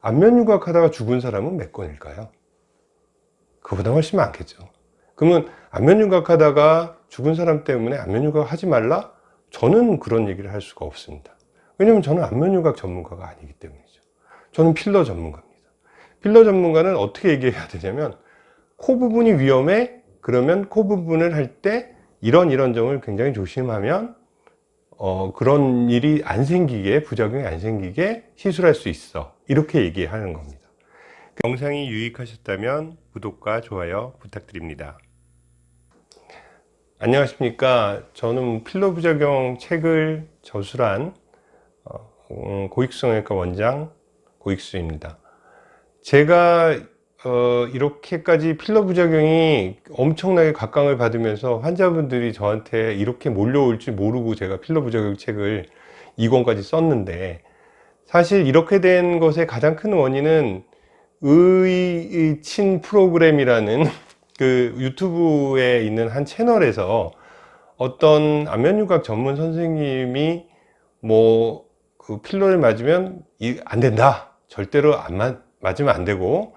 안면 윤곽하다가 죽은 사람은 몇 건일까요? 그보다 훨씬 많겠죠. 그러면 안면 윤곽하다가 죽은 사람 때문에 안면 윤곽 하지 말라? 저는 그런 얘기를 할 수가 없습니다. 왜냐면 저는 안면 윤곽 전문가가 아니기 때문이죠. 저는 필러 전문가입니다. 필러 전문가는 어떻게 얘기해야 되냐면 코 부분이 위험해? 그러면 코 부분을 할 때 이런 이런 점을 굉장히 조심하면 어, 그런 일이 안 생기게 부작용이 안 생기게 시술할 수 있어 이렇게 얘기하는 겁니다. 영상이 유익하셨다면 구독과 좋아요 부탁드립니다. 안녕하십니까. 저는 필러 부작용 책을 저술한 어, 음, 고익수성외과 원장 고익수입니다. 제가 어, 이렇게까지 필러 부작용이 엄청나게 각광을 받으면서 환자분들이 저한테 이렇게 몰려올 줄 모르고 제가 필러 부작용 책을 2권까지 썼는데 사실 이렇게 된 것의 가장 큰 원인은 의친 프로그램이라는 그 유튜브에 있는 한 채널에서 어떤 안면유각 전문 선생님이 뭐 그 필러를 맞으면 안 된다. 절대로 안 맞, 맞으면 안 되고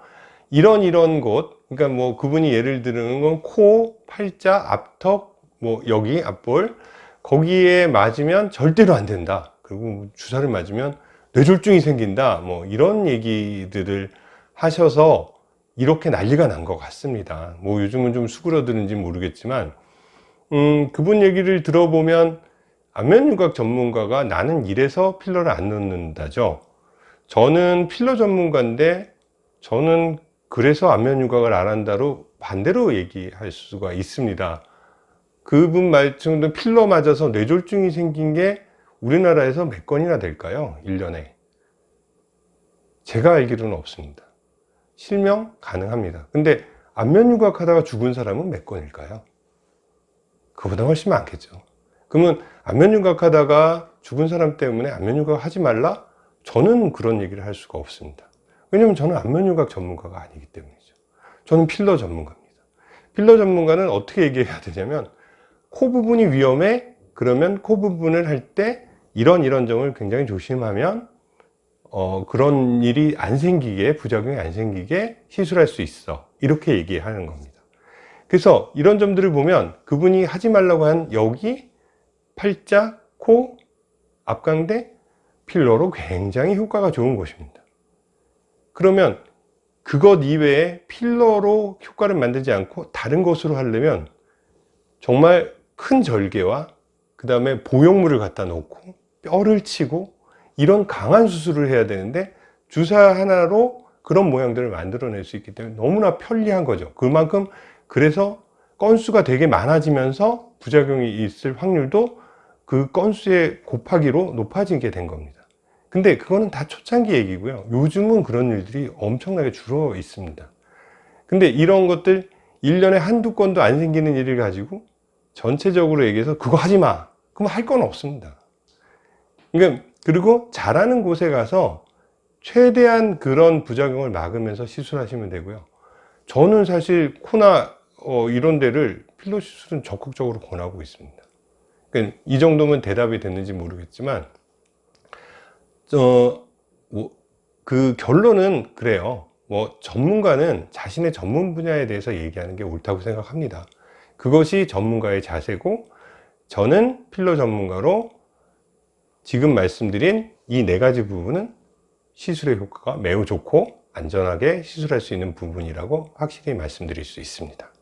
이런 이런 곳. 그러니까 뭐 그분이 예를 드는 건 코, 팔자, 앞턱, 뭐 여기 앞볼. 거기에 맞으면 절대로 안 된다. 그리고 뭐 주사를 맞으면 뇌졸중이 생긴다. 뭐 이런 얘기들을 하셔서 이렇게 난리가 난 것 같습니다. 뭐 요즘은 좀 수그러드는지 모르겠지만 음 그분 얘기를 들어보면 안면윤곽 전문가가 나는 이래서 필러를 안 넣는다죠. 저는 필러 전문가인데 저는 그래서 안면 윤곽을 안 한다로 반대로 얘기할 수가 있습니다. 그분 말씀도 필러 맞아서 뇌졸중이 생긴 게 우리나라에서 몇 건이나 될까요? 1년에 제가 알기로는 없습니다 실명 가능합니다 근데 안면 윤곽 하다가 죽은 사람은 몇 건일까요? 그보다 훨씬 많겠죠 그러면 안면 윤곽 하다가 죽은 사람 때문에 안면 윤곽 하지 말라? 저는 그런 얘기를 할 수가 없습니다 왜냐면 저는 안면유각 전문가가 아니기 때문이죠 저는 필러 전문가입니다 필러 전문가는 어떻게 얘기해야 되냐면 코 부분이 위험해? 그러면 코 부분을 할 때 이런 이런 점을 굉장히 조심하면 어, 그런 일이 안 생기게 부작용이 안 생기게 시술할 수 있어. 이렇게 얘기하는 겁니다. 그래서 이런 점들을 보면 그분이 하지 말라고 한 여기 팔자, 코, 앞광대 필러로 굉장히 효과가 좋은 곳입니다. 그러면 그것 이외에 필러로 효과를 만들지 않고 다른 것으로 하려면 정말 큰 절개와 그 다음에 보형물을 갖다 놓고 뼈를 치고 이런 강한 수술을 해야 되는데 주사 하나로 그런 모양들을 만들어낼 수 있기 때문에 너무나 편리한 거죠. 그만큼 그래서 건수가 되게 많아지면서 부작용이 있을 확률도 그 건수의 곱하기로 높아지게 된 겁니다. 근데 그거는 다 초창기 얘기고요. 요즘은 그런 일들이 엄청나게 줄어 있습니다. 근데 이런 것들 1년에 한두 건도 안 생기는 일을 가지고 전체적으로 얘기해서 그거 하지 마. 그럼 할 건 없습니다 그러니까 그리고 잘하는 곳에 가서 최대한 그런 부작용을 막으면서 시술하시면 되고요 저는 사실 코나 어, 이런 데를 필러 시술은 적극적으로 권하고 있습니다 그러니까 이 정도면 대답이 됐는지 모르겠지만 어, 뭐, 그 결론은 그래요. 뭐 전문가는 자신의 전문 분야에 대해서 얘기하는 게 옳다고 생각합니다. 그것이 전문가의 자세고 저는 필러 전문가로 지금 말씀드린 이 네 가지 부분은 시술의 효과가 매우 좋고 안전하게 시술할 수 있는 부분이라고 확실히 말씀드릴 수 있습니다.